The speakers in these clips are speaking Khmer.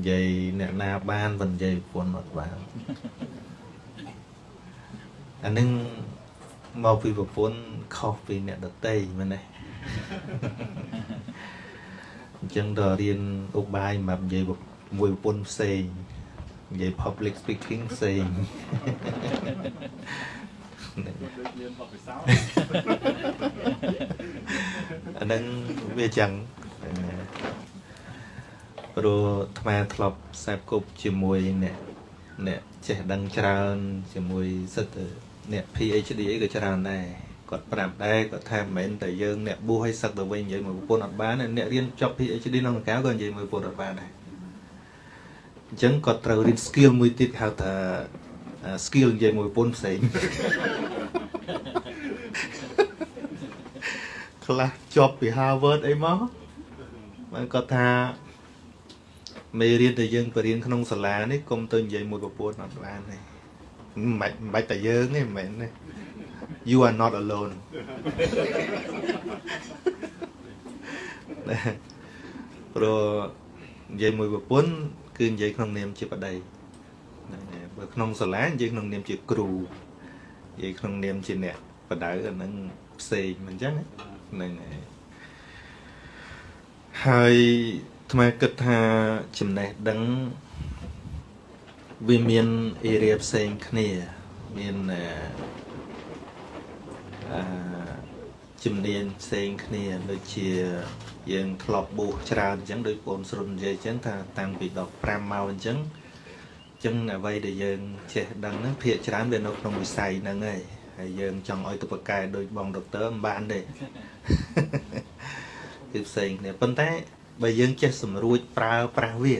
និយាយអ្នកណាបានមិននិយាយប្រពន្ធអត់បានអានឹងមកពីប្រពន្ធខុសពីអ្នកដតីមែនទេអញ្ចឹងដល់រៀនឧបាយសម្រាប់និយាយមួយប្រពន្ធផ្សេងនិយាយ public speaking ផ្សេងអានឹងវាចឹង ព្រោះអាត្មាធ្លាប់ខ្សែគប់ជាមួយអ្នកអ្នកចេះដឹងច្រើន ជាមួយសិទ្ធិអ្នក PhD អីក៏ច្រើនដែរគាត់ប្រាប់ដែរគាត់ថាមិនមែនតែយើងអ្នកបួសឲ្យសឹកទៅវិញនិយាយមួយប្រពន្ធអត់បានអ្នករៀនចប់ PhD ក្នុងកៅក៏និយាយមួយប្រពន្ធអត់បានដែរអញ្ចឹងគាត់ត្រូវរៀន skill មួយទៀតហៅថា skill និយាយមួយប្រពន្ធផ្សេងខ្លះជាប់ពី Harvard អីមកបានគាត់ថា មេរៀនដែលយើងបរៀនក្នុងសាលានេះកុំទៅនិយាយមួយប្រពន្ធអត់បានទេមិនបាច់មិនបាច់តែយើងទេមិនមែនទេ you are not alone ព្រោះនិយាយមួយប្រពន្ធគឺនិយាយក្នុងនាមជាប្តីហ្នឹងហើយបើក្នុងសាលានិយាយក្នុងនាមជាគ្រូនិយាយក្នុងនាមជាអ្នកបដៅអាហ្នឹងផ្សេងមិនអញ្ចឹងហ្នឹងហើយហើយ ថ្មគិតថាចំណេះដឹងវាមានអេរីផ្សេងគ្នាមានអឺជំនាញផ្សេងគ្នាដូចជាយើងធ្លាប់បួសច្រើនអញ្ចឹងដូចបងស្រុននិយាយអញ្ចឹងថាតាំងពី15មកអញ្ចឹងអញ្ចឹងអ្វីដែលយើងចេះដឹងហ្នឹងភាកច្រើនវានៅក្នុងវិស័យហ្នឹងហើយហើយយើងចង់ឲ្យទៅប្រកែដោយបងដុកទ័រមិនបានទេគឺផ្សេងគ្នាប៉ុន្តែ បើយើងចេះសម្រួចប្រើប្រាស់វា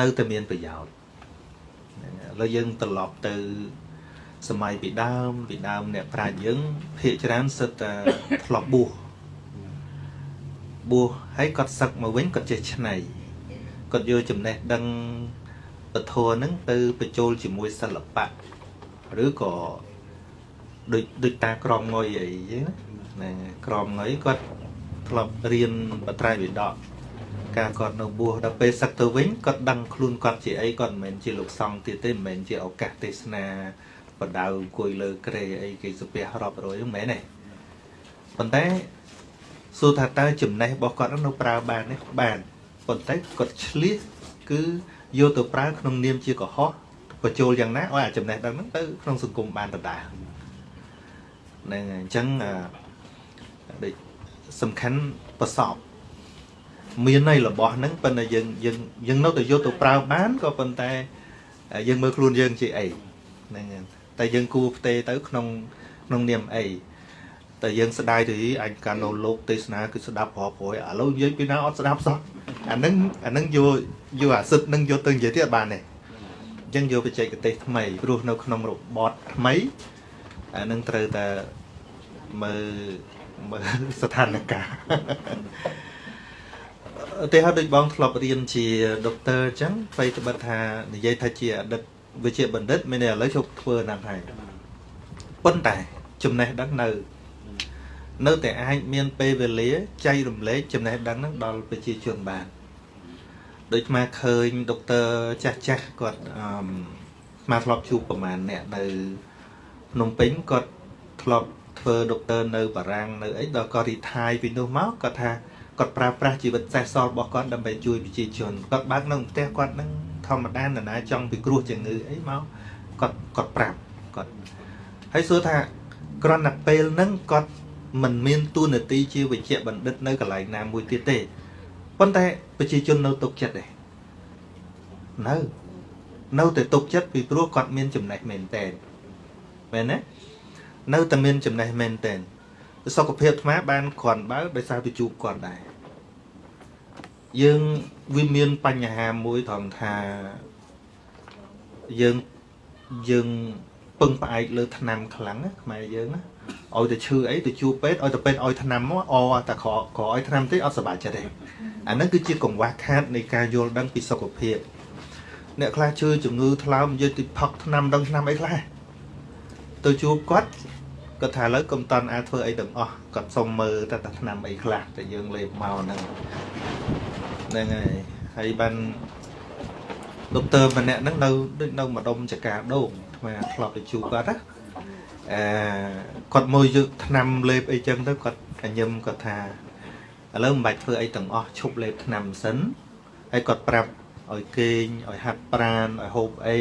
នៅតែមានប្រយោជន៍ឥឡូវយើងត្រឡប់ទៅសម័យពីដើមពីដើមអ្នកប្រាជ្ញយើងភាកច្រើនសិតតែធ្លាប់បួសបួសហើយគាត់សឹកមកវិញគាត់ចេះឆ្នៃគាត់យកចំណេះដឹងពធហ្នឹងទៅបញ្ចូលជាមួយសិល្បៈឬក៏ដូចដូចតាក្រមងុយអីចឹងណាក្រមងុយគាត់ ធ្លាប់រៀនបត្រៃវិដកការគាត់នៅបួសដល់ពេលសឹកទៅវិញគាត់ដឹងខ្លួនគាត់ជាអីគាត់មិនមែនជាលោកសង្ឃទៀតទេមិនមែនជាឱកាសទេសនាបដៅអង្គុយលើក្រេអីគេសុភះរាប់រយហ្នឹងមែនទេប៉ុន្តែសួរថាតើចំណេះរបស់គាត់នៅប្រើបានទេបានប៉ុន្តែគាត់ឆ្លៀសគឺយកទៅប្រើក្នុងនាមជាកុហកបញ្ចូលយ៉ាងណាឲ្យអាចំណេះដឹងហ្នឹងទៅក្នុងសង្គមបានដដែលហ្នឹងអញ្ចឹងដូច សំខាន់ប្រសពមានន័យរបស់ហ្នឹងប៉ុន្តែយើងយើងយើងនៅតែយកទៅប្រើបានក៏ប៉ុន្តែយើងមើលខ្លួនយើងជាអីហ្នឹងតែយើងគួរផ្ទេទៅក្នុងក្នុងនាមអីតែយើងស្ដាយទៅអញកាលនៅលោកទេសនាគឺស្ដាប់ប្រប្រយឥឡូវយើងពីណាអត់ស្ដាប់សោះអាហ្នឹងអាហ្នឹងយកយកអាសិទ្ធនឹងយកទៅនិយាយទៀតអត់បានទេអញ្ចឹងយកបច្ចេកទេសថ្មីព្រោះនៅក្នុងរបត់ថ្មីអាហ្នឹងត្រូវតែមើល មើលស្ថានភាពតែហៅដូចបងធ្លាប់រៀនជាដុកទ័រអញ្ចឹងអ្វីត្បិតថានិយាយថាជាអតីតវិជ្ជាបណ្ឌិតមានតែឥឡូវជប់ធ្វើហ្នឹងហើយប៉ុន្តែចំណេះដឹងនៅនៅតែអាចមានពេលវេលាចែករំលែកចំណេះដឹងហ្នឹងដល់ប្រជាជនបានដូចមកឃើញដុកទ័រចាស់ចាស់គាត់អឺមកធ្លាប់ជួបប្រហែលអ្នកនៅភ្នំពេញគាត់ធ្លាប់ ធ្វើដុកទ័រនៅបារាំងនៅអីដល់គាត់រីថាយពីនោះមកគាត់ថាគាត់ប្រើប្រាស់ជីវិតសេះសល់របស់គាត់ដើម្បីជួយប្រជាជនគាត់បើកនៅផ្ទះគាត់នឹងធម្មតានរណាចង់ពិគ្រោះជំងឺអីមកគាត់គាត់ប្រាប់គាត់ហើយសួរថាគ្រាន់តែពេលហ្នឹងគាត់មិនមានទួនាទីជាវិជ្ជបណ្ឌិតនៅកន្លែងណាមួយទៀតទេប៉ុន្តែប្រជាជននៅទុកចិត្តដែរនៅនៅតែទុកចិត្តពីព្រោះគាត់មានចំណេះមែនតើមែនទេ នៅតែមានចំណេះមែនតើសុខភាពអាត្មាបានគ្រាន់បើដោយសារទៅជួបគាត់ដែរយើងវាមានបញ្ហាមួយត្រង់ថាយើងយើងពឹងផ្អែកលើថ្នាំខ្លាំងណាខ្មែរយើងណាឲ្យទៅឈឺអីទៅជួពេទ្យឲ្យទៅពេទ្យឲ្យថ្នាំមកអតែក្រក្រឲ្យថ្នាំទេអត់សុបាយចិត្តទេអាហ្នឹងគឺជាកង្វះខាតនៃការយល់ដឹងពីសុខភាពអ្នកខ្លះជឿជំងឺថ្លើមយកទៅផឹកថ្នាំដឹងថ្នាំអីខ្លះ ទៅជួបគាត់គាត់ថាឥឡូវកុំតន់អាចធ្វើអីទាំងអស់គាត់សុំមើលតែថ្នាំអីខ្លះតែយើងលេបមកហ្នឹងណហ្នឹងហើយហើយបានដុកទ័រម្នាក់ហ្នឹងនៅដូចនៅម្ដុំចកាដូងថ្មធ្លាប់ទៅជួបគាត់ណាអឺគាត់មួយយកថ្នាំលេបអីចឹងទៅគាត់ញឹមគាត់ថាឥឡូវមិនបាច់ធ្វើអីទាំងអស់ឈប់លេបថ្នាំសិនហើយគាត់ប្រាប់ឲ្យគេងឲ្យហាត់ប្រានឲ្យហូបអី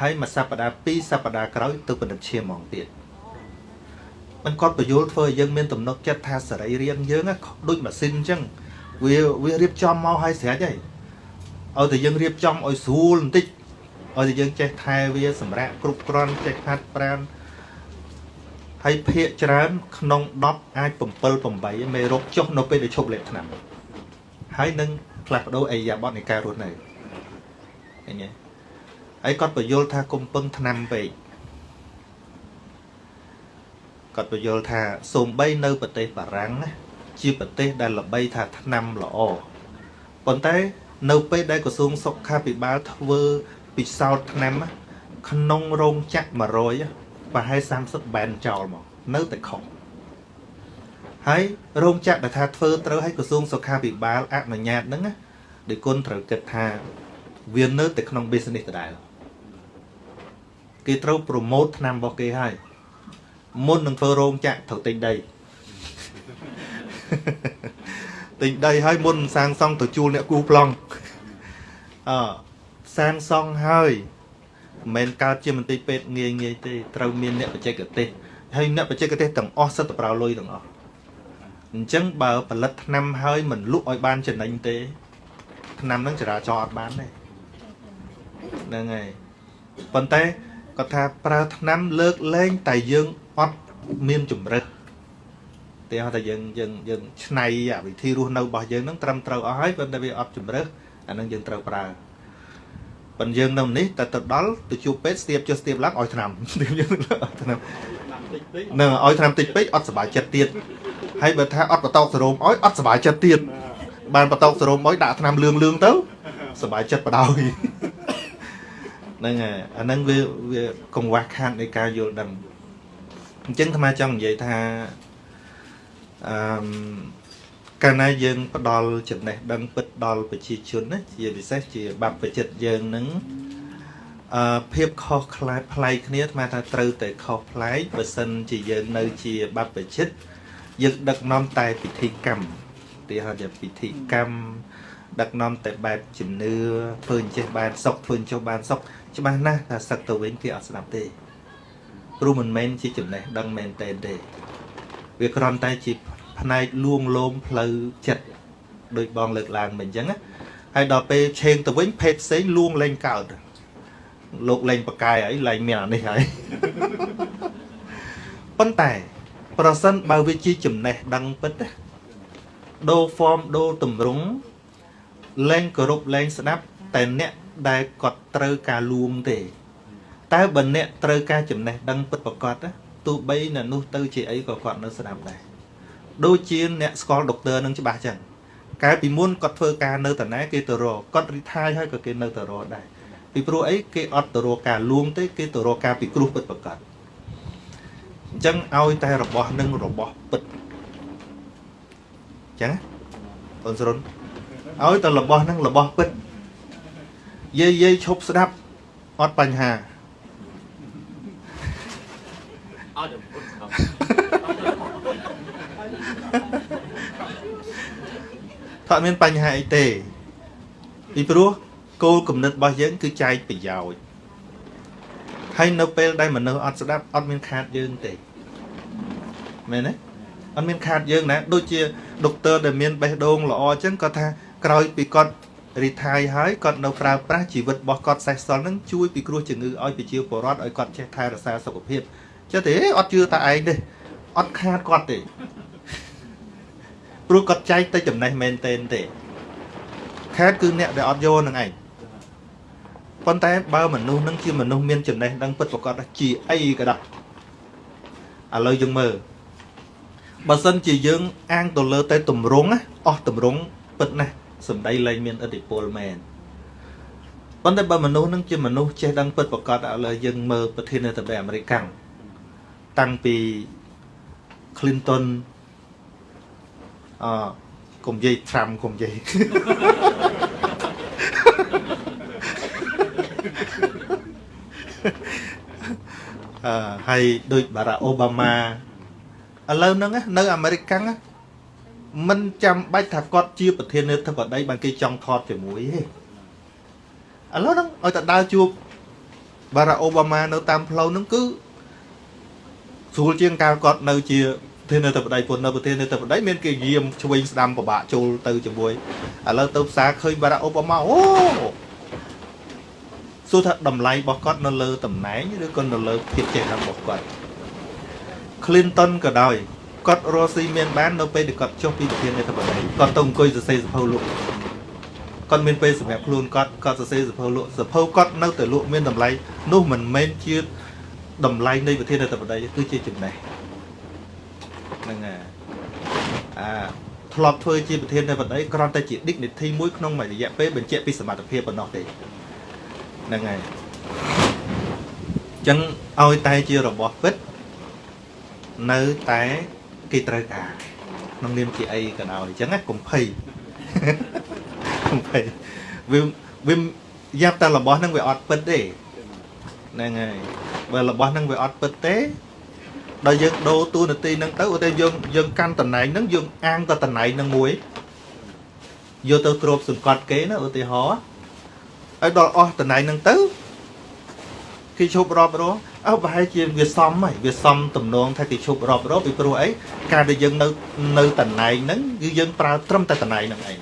ហើយមួយសប្តាហ៍ពីរសប្តាហ៍ក្រោយទៅពិនិត្យឈាមហ្មងទៀតมันគាត់បញ្យល់ធ្វើឲ្យយើងមានទំនុកចិត្តថាសរីរាង្គយើងដូចម៉ាស៊ីនអញ្ចឹងវាវារៀបចំមកឲ្យស្រេចហើយឲ្យតែយើងរៀបចំឲ្យស្រួលបន្តិចឲ្យតែយើងចេះថែវាសម្រាប់គ្រប់គ្រាន់ចេះហាត់ប្រានហើយភាកច្រើនក្នុង10អាច7 8មេរោគចុះនៅពេលដែលឈប់លេបថ្នាំហើយនឹងផ្លាស់ប្ដូរអេយ៉ាបតនៃការរស់នៅឃើញទេ ហើយគាត់បញ្យល់ថាគុំពឹងថ្នាំពេកគាត់បញ្យល់ថាសូម្បីនៅប្រទេសបារាំងណាជាប្រទេសដែលល្បីថាថ្នាំល្អប៉ុន្តែនៅពេលដែលក្រសួងសុខាភិបាលធ្វើពិសោធន៍ថ្នាំក្នុងរោងចក្រ100ប្រហែល30បែនចោលមកនៅតែខុសហើយរោងចក្រដែលថាធ្វើត្រូវឲ្យក្រសួងសុខាភិបាលអនុញ្ញាតហ្នឹងណាដោយគុណត្រូវគិតថាវានៅតែក្នុង business ដដែល គេត្រូវ promote ថ្នាំរបស់គេហើយមុននឹងធ្វើរោងចក្រត្រូវទិញដីទិញដីហើយមុនសាងសង់ទៅជួលអ្នកគូប្លង់អសាងសង់ហើយមិនមែនកើតជាមន្ទីរពេទ្យងាយងាយទេត្រូវមានអ្នកបច្ចេកទេសហើយអ្នកបច្ចេកទេសទាំងអស់សិតតែប្រើលុយទាំងអស់អញ្ចឹងបើផលិតថ្នាំហើយមិនលក់ឲ្យបានចំណេញទេថ្នាំហ្នឹងចរាចរអត់បានទេហ្នឹងហើយប៉ុន្តែ គាត់ថាប្រើថ្នាំលើកលែងតែយើងអត់មានជំរឹះតែថាយើងយើងយើងឆ្នៃវិធីរស់នៅរបស់យើងហ្នឹងត្រឹមត្រូវអស់ហើយប៉ុន្តែវាអត់ជំរឹះអាហ្នឹងយើងត្រូវប្រើប៉ុន្តែយើងនៅនេះតែទៅដល់ទៅជួបពេទ្យស្ទាបចុះស្ទាបឡើងឲ្យថ្នាំស្ទាបយើងឲ្យថ្នាំនឹងឲ្យថ្នាំតិចពេកអត់សុបាយចិត្តទៀតហើយបើថាអត់បតោកសរោមឲ្យអត់សុបាយចិត្តទៀតបានបតោកសរោមឲ្យដាក់ថ្នាំលឿងលឿងទៅសុបាយចិត្តបដ ாய் ហ្នឹងហើយអាហ្នឹងវាវាកង្វះខាតនៃការយល់ដឹងអញ្ចឹងអាត្មាចង់និយាយថាអឺកាលណាយើងផ្ដល់ចំណេះដឹងពិតដល់ប្រជាជនណាជាពិសេសជាបព្វជិតយើងនឹងអឺភាពខុសខ្លាចប្លែកគ្នាអាថាត្រូវតែខុសប្លែកបើសិនជាយើងនៅជាបព្វជិតយើងដឹកនាំតែពិធីកម្មទីហៅថាពិធីកម្មដឹកនាំតែបែបជំនឿធ្វើអញ្ចេះបានសុខធ្វើអញ្ចោះបានសុខ ច្បាស់ណាស់ថាសឹកទៅវិញគេអត់ស្ដាប់ទេព្រោះមិនមែនជាចំណេះដឹងមែនតែនទេវាគ្រាន់តែជាផ្នែកលួងលោមផ្លូវចិត្តដោយបងលើកឡើងមិញអញ្ចឹងណាហើយដល់ពេលឆេងទៅវិញភេទផ្សេងលួងលែងកើតលោកលែងបកាយហើយលែងមានអានេះហើយប៉ុន្តែ ប្រសិនបើវាជាចំណេះដឹងពិតណាដូរ form ដូរតម្រង់លែងគោរពលែងស្ដាប់តែអ្នក ដែលគាត់ត្រូវការលួងទេ តែបើអ្នកត្រូវការចំណេះដឹងពិតប្រាកដទោះបីនៅនោះទៅជាអីក៏គាត់នៅស្ដាប់ដែរដូចជាអ្នកស្គាល់ដុកទ័រនឹងច្បាស់ចឹងកាលពីមុនគាត់ធ្វើការនៅតាណាគេទៅរកគាត់រីថាយហើយក៏គេនៅទៅរកដែរពីព្រោះអីគេអត់ទៅរកការលួងទេគេទៅរកការពិគ្រោះពិតប្រាកដអញ្ចឹងឲ្យតែរបស់នឹងរបស់ពិតអញ្ចឹងអូនស្រុនឲ្យតែរបស់នឹងរបស់ពិត យាយយាយឈប់ស្ដាប់អត់បញ្ហាអត់ពុតស្ដាប់ថាមានបញ្ហាអីទេពីព្រោះគោលគំនិតរបស់យើងគឺចែកប្រយោជន៍ហើយនៅពេលដែលមនុស្សអត់ស្ដាប់អត់មានខាតយើងទេមែនទេអត់មានខាតយើងណាដូចជាដុកទ័រដែលមានបេះដូងល្អអញ្ចឹងគាត់ថាក្រោយពីគាត់ រីថាយហើយគាត់នៅប្រើប្រាស់ជីវិតរបស់គាត់សេះសល់នឹងជួយពិគ្រោះជំងឺឲ្យប្រជាពលរដ្ឋឲ្យគាត់ចេះថែរក្សាសុខភាពចេះទេអត់ជឿតែឯងទេអត់ខាតគាត់ទេព្រោះគាត់ចែកទៅចំណេះមែនតែនទេខាតគឺអ្នកដែលអត់យកនឹងឯងប៉ុន្តែបើមនុស្សនឹងជាមនុស្សមានចំណេះដឹងពិតប្រកបជាអីក៏ដោយឥឡូវយើងមើលបើសិនជាយើងអាងទៅលើតែតម្រងអស់តម្រងពិតណាស់ សម្ដីលែងមានឥទ្ធិពលមែនប៉ុន្តែបើមនុស្សនឹងជាមនុស្សចេះដឹងពិតប្រកបឥឡូវយើងមើលប្រធានាធិបតីអាមេរិកតាំងពី Clinton អកុំនិយាយត្រាំកុំនិយាយអឺហើយដូចបារ៉ាអូបាម៉ាឥឡូវហ្នឹងនៅអាមេរិកកាំង មិនចាំបាច់ថាគាត់ជាប្រធានាធិបតីបានគេចង់ថតជាមួយទេឥឡូវហ្នឹងឲ្យតែដើរជួបបារ៉ាអូបាម៉ានៅតាមផ្លូវហ្នឹងគឺស្រួលជាងកាលគាត់នៅជាប្រធានាធិបតីពុននៅប្រធានាធិបតីមានគេយាមឆ្វេងស្ដាំពិបាកចូលទៅជាមួយឥឡូវទៅផ្សារឃើញបារ៉ាអូបាម៉ាអូសួរថាតម្លៃរបស់គាត់នៅលើតំណែងឬក៏នៅលើភាពចេះដឹងរបស់គាត់ Clinton ក៏ដោយ គាត់រស់ស៊ីមានបាននៅពេលដែលគាត់ចុះពីប្រធានាធិបតីគាត់ទៅអង្គុយសរសេរសភៅលក់គាត់មានពេលសម្រាប់ខ្លួនគាត់គាត់សរសេរសភៅលក់សភៅគាត់នៅតែលក់មានតម្លៃនោះមិនមែនជាតម្លៃនៃប្រធានាធិបតីគឺជាចំណេះហ្នឹងហើយអាធ្លាប់ធ្វើជាប្រធានាធិបតីគ្រាន់តែជា dignity មួយក្នុងមួយរយៈពេលបញ្ជាក់ពីសមត្ថភាពប៉ុណ្ណោះទេហ្នឹងហើយអញ្ចឹងឲ្យតែជារបស់ពិតនៅតែ គេត្រូវការក្នុងនាមជាអីក៏ដោយអញ្ចឹងណាកុំភ័យកុំភ័យវាវាយ៉ាប់តែរបស់ហ្នឹងវាអត់ពិតទេហ្នឹងហើយបើរបស់ហ្នឹងវាអត់ពិតទេដល់យើងដូរតួនាទីហ្នឹងទៅឧទាហរណ៍យើងយើងកាន់តំណែងហ្នឹងយើងអាងទៅតំណែងហ្នឹងមួយយកទៅគ្របសង្កត់គេណាឧទាហរណ៍ឲ្យដល់អស់តំណែងហ្នឹងទៅគេឈប់រាប់រង អើប្រហែលជាវាសមហើយវាសមទំនងថាគេឈប់រាប់រងពីព្រោះអីការដែលយើងនៅនៅតំណែងហ្នឹងគឺយើងប្រើត្រឹមតែតំណែងហ្នឹងឯង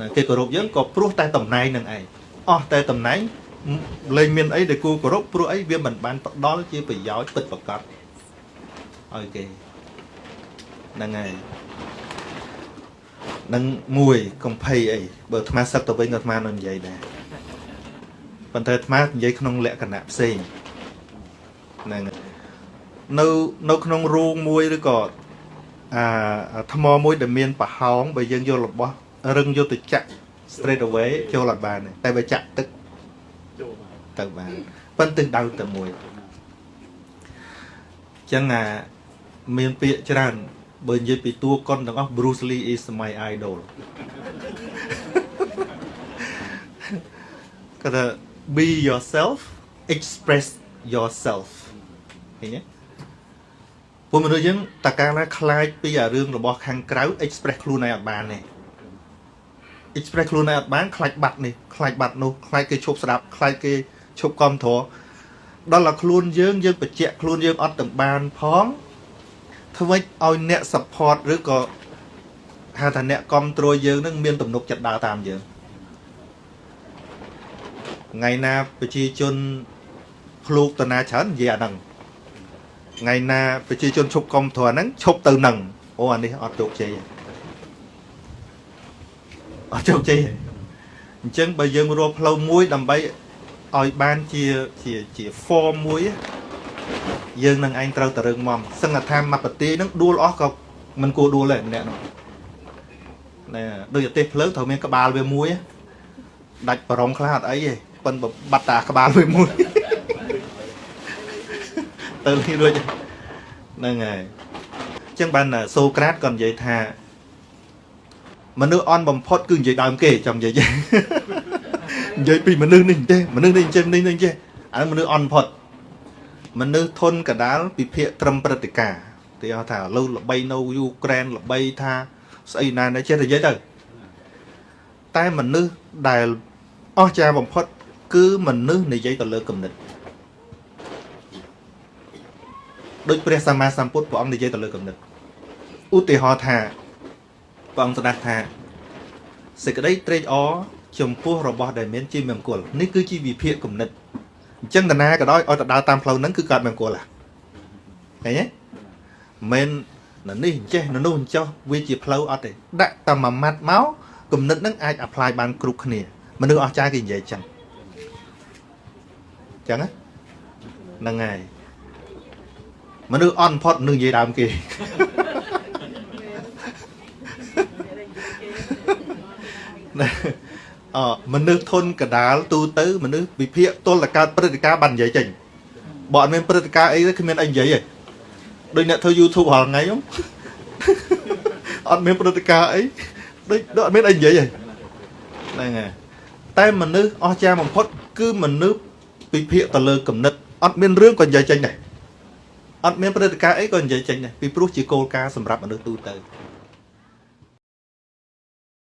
ណាគេគោរពយើងក៏ព្រោះតែតំណែងហ្នឹងឯងអស់តែតំណែងលែងមានអីដែលគួរគោរពព្រោះអីវាមិនបានផ្ដល់ជាប្រយោជន៍ពិតប្រាកដឲ្យគេហ្នឹងហើយនឹងមួយកុំភ័យអីបើអាត្មាសឹកទៅវិញក៏អាត្មានៅនិយាយដែរប៉ុន្តែអាត្មានិយាយក្នុងលក្ខណៈផ្សេង ហ្នឹងនៅនៅក្នុងរូងមួយឬក៏អាថ្មមួយដែលមានប្រហោងបើយើងយករបស់រឹងយកទៅចាក់ straight away ចូលអត់បានទេតែបើចាក់ទឹកចូលទៅបានប៉ុន្តែដៅតែមួយចឹងអាមានពាក្យច្រើនបើនិយាយពីតួកុនទាំងអស់ Bruce Lee is my idol គាត់ថា be yourself express yourself ឃើ ញទេពួកមនុស្សយើងតើកាលណាខ្លាចពីអារឿងរបស់ខាងក្រៅ express ខ្លួនឯងអត់បានទេ express ខ្លួនឯងអត់បានខ្លាចបាត់នេះខ្លាចបាត់នោះខ្លាចគេឈប់ស្ដាប់ខ្លាចគេឈប់គ្រប់គ្រងដល់តែខ្លួនយើងយើងបញ្ជាក់ខ្លួនយើងអត់ទាំងបានផងធ្វើម៉េចឲ្យអ្នក support ឬក៏ហៅថាអ្នកគ្រប់គ្រងយើងនឹងមានទំនុកចិត្តដើរតាមយើងថ្ងៃណាប្រជាជនភ្លូកតណាច្រើននិយាយអាហ្នឹង ថ្ងៃណាប្រជាជនឈប់កុំធរហ្នឹងឈប់ទៅនឹងអូអានេះអត់ជោគជ័យអត់ជោគជ័យអញ្ចឹងបើយើងរកផ្លូវមួយដើម្បីឲ្យបានជាជាជា form មួយយើងនឹងឯងត្រូវតរឹងមមសឹងថាមកប្រទេសហ្នឹងដួលអស់ក៏មិនគួរដួលដែរម្នាក់នោះណែដូចប្រទេសភ្លើងត្រូវមានក្បាលវាមួយដាច់ប្រងខ្លះអត់អីទេប៉ុន្តែបាត់តាក្បាលវាមួយ ទៅលីរួចហ្នឹងហើយអញ្ចឹងបានសូក្រាតក៏និយាយថាមនុស្សអន់បំផុតគឺនិយាយដើមគេចង់និយាយនិយាយពីមនុស្សនេះទេមនុស្សនេះចេះនេះនេះចេះអាមនុស្សអន់បំផុតមនុស្សធនកដាលពិភាកត្រឹមព្រឹត្តិការណ៍ទីហៅថាឥឡូវល្បីនៅយូក្រែនល្បីថាស្អីណានេះចេះនិយាយទៅតែមនុស្សដែលអស្ចារ្យបំផុត គឺមនុស្សនិយាយទៅលើគំនិត ដូចព្រះសម្មាសម្ពុទ្ធព្រះអង្គនិយាយទៅលើគំនិតឧទាហរណ៍ថាព្រះអង្គស្ដាប់ថាសេចក្តីត្រេកអរចំពោះរបស់ដែលមានជាមង្គលនេះគឺជាវិភាគគំនិតអញ្ចឹងតាណាក៏ដោយឲ្យទៅដើរតាមផ្លូវហ្នឹងគឺកើតមង្គលហ่ะឃើញទេមិននៅនេះអញ្ចេះនៅនោះអញ្ចោះវាជាផ្លូវអត់ទេដាក់តែមួយម៉ាត់មកគំនិតហ្នឹងអាច apply បានគ្រប់គ្នាមនុស្សអស្ចារ្យគេនិយាយចឹងចឹងហ្នឹងហើយ មនុស្សអន់ផុតនឹងនិយាយដើមគេអមនុស្សធនកដាលទូទៅមនុស្សវិភាកទល់តកើតព្រឹត្តិការណ៍បាននិយាយចេញបើអត់មានព្រឹត្តិការណ៍អីទេគ្មានអីនិយាយទេដូចអ្នកធ្វើ YouTube រាល់ថ្ងៃហ្នឹងអត់មានព្រឹត្តិការណ៍អីដូចដូចអត់មានអីនិយាយទេហ្នឹងហើយតែមនុស្សអស្ចារ្យបំផុតគឺមនុស្សពិភាក្សាទៅលើគំនិតអត់មានរឿងក៏និយាយចេញដែរ អត់មានព្រឹត្តិការណ៍អីក៏និយាយចេញដែរពីព្រោះជាគោលការណ៍សម្រាប់មនុស្សទូទៅ